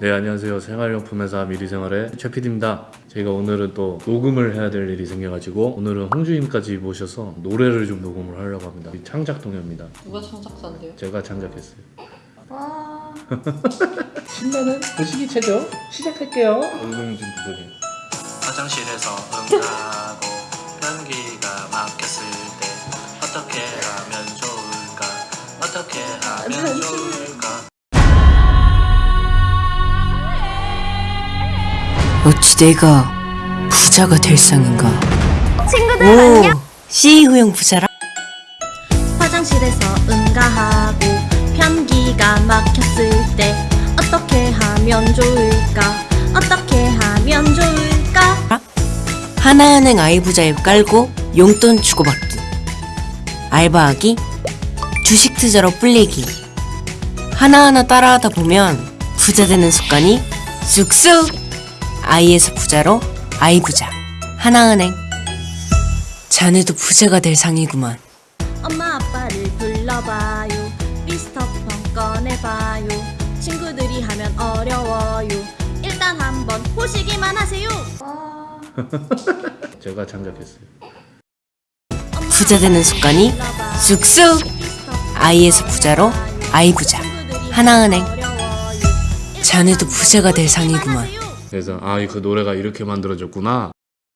네 안녕하세요. 생활용품 회사 미리생활의 최PD입니다. 저희가 오늘은 또 녹음을 해야 될 일이 생겨가지고 오늘은 홍주임까지 모셔서 노래를 좀 녹음을 하려고 합니다. 이 창작 동요입니다. 누가 창작자인데요? 제가 창작했어요. 와. 신나는 보시기 체조 시작할게요. 얼굴 좀 부탁해요. 화장실에서 응가하고 변기가 막혔을 때 어떻게 하면 좋을까? 어떻게 하면 좋을까 어찌 내가 부자가 될 상인가? 친구들 오, 안녕. CEO형 부자라? 화장실에서 응가하고 변기가 막혔을 때 어떻게 하면 좋을까? 어떻게 하면 좋을까? 하나은행 아이부자 앱 깔고 용돈 주고받기 알바하기 주식 투자로 불리기 하나하나 따라하다 보면 부자 되는 습관이 쑥쑥 아이에서 부자로 아이부자 하나은행 자네도 부자가 될 상이구만 엄마 아빠를 불러봐요. 미스터폰 꺼내봐요. 친구들이 하면 어려워요. 일단 한번 보시기만 하세요. 제가 창작했어요 엄마 부자 되는 습관이. 쑥쑥 아이에서 부자로 아이부자 하나은행. 자네도 부자가 될 상이구만. 그래서 아 그 노래가 이렇게 만들어졌구나